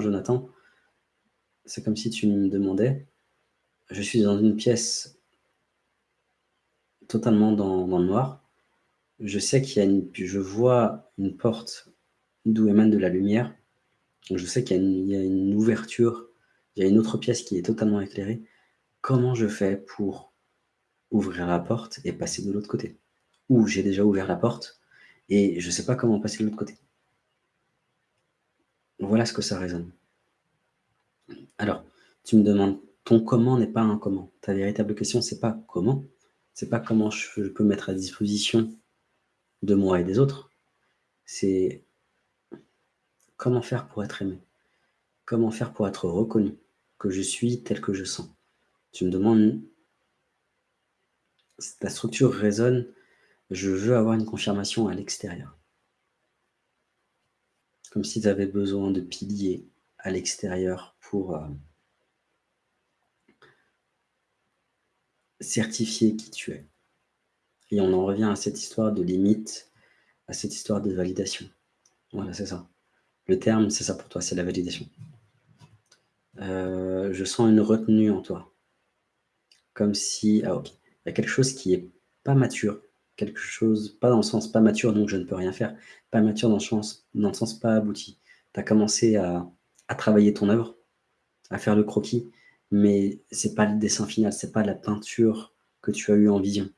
Jonathan, c'est comme si tu me demandais, je suis dans une pièce totalement dans, le noir, je sais qu'il y a une, je vois une porte d'où émane de la lumière, je sais qu'il y, a une ouverture, il y a une autre pièce qui est totalement éclairée, comment je fais pour ouvrir la porte et passer de l'autre côté? Ou j'ai déjà ouvert la porte et je ne sais pas comment passer de l'autre côté. Voilà ce que ça résonne. Alors, tu me demandes, ton comment n'est pas un comment. Ta véritable question, c'est pas comment, c'est pas comment je peux mettre à disposition de moi et des autres, c'est comment faire pour être aimé, comment faire pour être reconnu, que je suis tel que je sens. Tu me demandes, ta structure résonne, je veux avoir une confirmation à l'extérieur. Comme si tu avais besoin de piliers à l'extérieur pour euh, certifier qui tu es. Et on en revient à cette histoire de limite, à cette histoire de validation. Voilà, c'est ça. Le terme, c'est ça pour toi, c'est la validation. Euh, je sens une retenue en toi. Comme si, ah ok, il y a quelque chose qui est pas mature, quelque chose, pas dans le sens pas mature, donc je ne peux rien faire, pas mature dans le sens, dans le sens pas abouti. Tu as commencé à, travailler ton œuvre, à faire le croquis, mais c'est pas le dessin final, c'est pas la peinture que tu as eu en vision.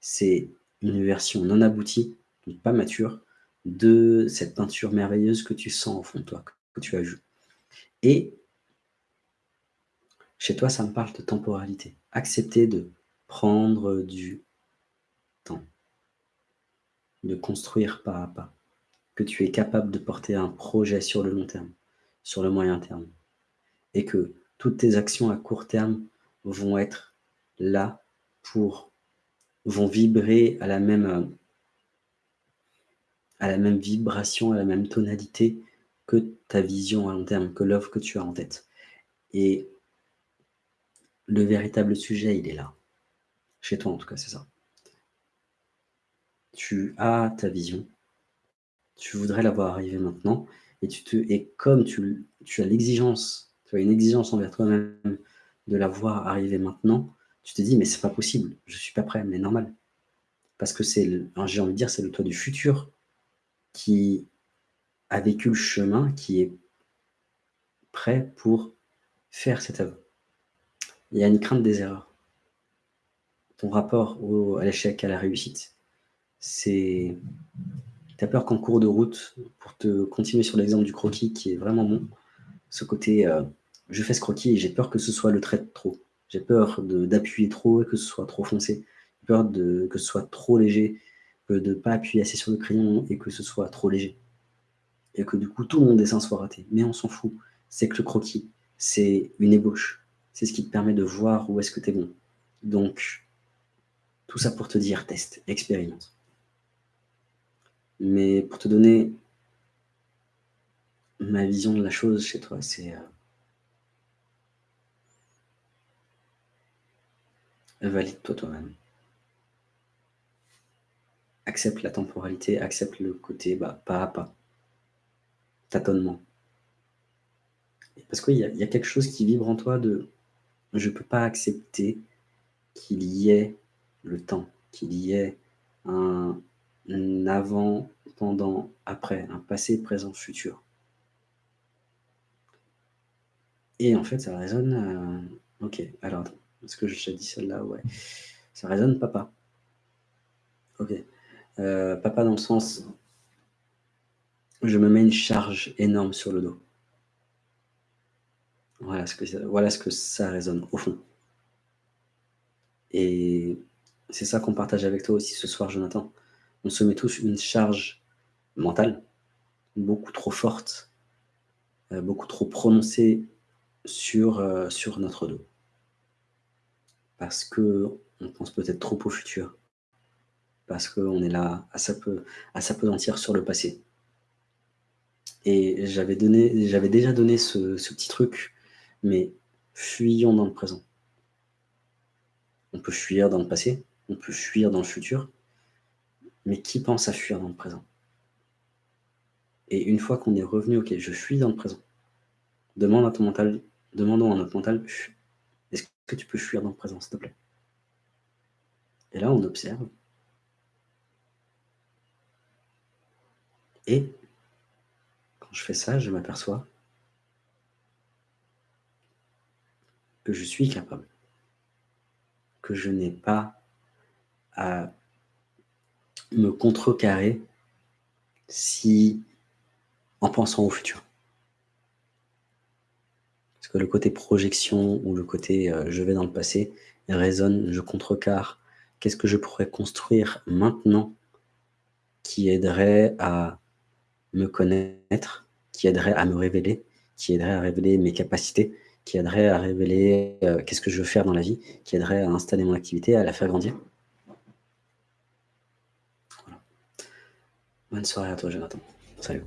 C'est une version non aboutie, donc pas mature, de cette peinture merveilleuse que tu sens au fond de toi, que tu as vue. Et chez toi, ça me parle de temporalité. Accepter de prendre du de construire pas à pas, que tu es capable de porter un projet sur le long terme, sur le moyen terme, et que toutes tes actions à court terme vont être là pour, vont vibrer à la même, à la même vibration, à la même tonalité que ta vision à long terme, que l'offre que tu as en tête. Et le véritable sujet, il est là. Chez toi, en tout cas, c'est ça tu as ta vision, tu voudrais la voir arriver maintenant, et, tu te, comme tu, as l'exigence, tu as une exigence envers toi-même de la voir arriver maintenant, tu te dis, mais c'est pas possible, je suis pas prêt, mais normal. Parce que c'est, j'ai envie de dire, c'est le toi du futur qui a vécu le chemin, qui est prêt pour faire cette œuvre. Il y a une crainte des erreurs. Ton rapport à l'échec, à la réussite, c'est... Tu as peur qu'en cours de route, pour te continuer sur l'exemple du croquis qui est vraiment bon, ce côté euh, je fais ce croquis et j'ai peur que ce soit le trait de trop. J'ai peur d'appuyer trop et que ce soit trop foncé. J'ai peur que ce soit trop léger, de ne pas appuyer assez sur le crayon et que ce soit trop léger. Et que du coup, tout mon dessin soit raté. Mais on s'en fout. C'est que le croquis, c'est une ébauche. C'est ce qui te permet de voir où est-ce que tu es bon. Donc, tout ça pour te dire, teste, expérimente. Mais pour te donner ma vision de la chose chez toi, c'est... Euh, valide-toi toi-même. Accepte la temporalité, accepte le côté bah, pas à pas, tâtonnement. Parce qu'il y, y, a quelque chose qui vibre en toi de « je ne peux pas accepter qu'il y ait le temps, qu'il y ait un, un avant, pendant, après, un passé, présent, futur. Et en fait, ça résonne... Euh, ok, alors, est-ce que j'ai dit celle-là? Ouais. Ça résonne papa. Ok. Euh, papa dans le sens... Je me mets une charge énorme sur le dos. Voilà ce que, voilà ce que ça résonne, au fond. Et c'est ça qu'on partage avec toi aussi ce soir, Jonathan on se met tous une charge mentale beaucoup trop forte, euh, beaucoup trop prononcée sur, euh, notre dos. Parce que on pense peut-être trop au futur. Parce qu'on est là à s'apesantir sur le passé. Et j'avais déjà donné ce petit truc, mais fuyons dans le présent. On peut fuir dans le passé, on peut fuir dans le futur, mais qui pense à fuir dans le présent? Et une fois qu'on est revenu, ok, je fuis dans le présent. demande à ton mental, demandons à notre mental, est-ce que tu peux fuir dans le présent, s'il te plaît? Et là, on observe. Et quand je fais ça, je m'aperçois que je suis capable, que je n'ai pas à me contrecarrer si en pensant au futur. Parce que le côté projection ou le côté euh, je vais dans le passé résonne, je contrecarre. Qu'est-ce que je pourrais construire maintenant qui aiderait à me connaître, qui aiderait à me révéler, qui aiderait à révéler mes capacités, qui aiderait à révéler euh, qu'est-ce que je veux faire dans la vie, qui aiderait à installer mon activité, à la faire grandir? Bonne soirée à toi, Jonathan. Salut.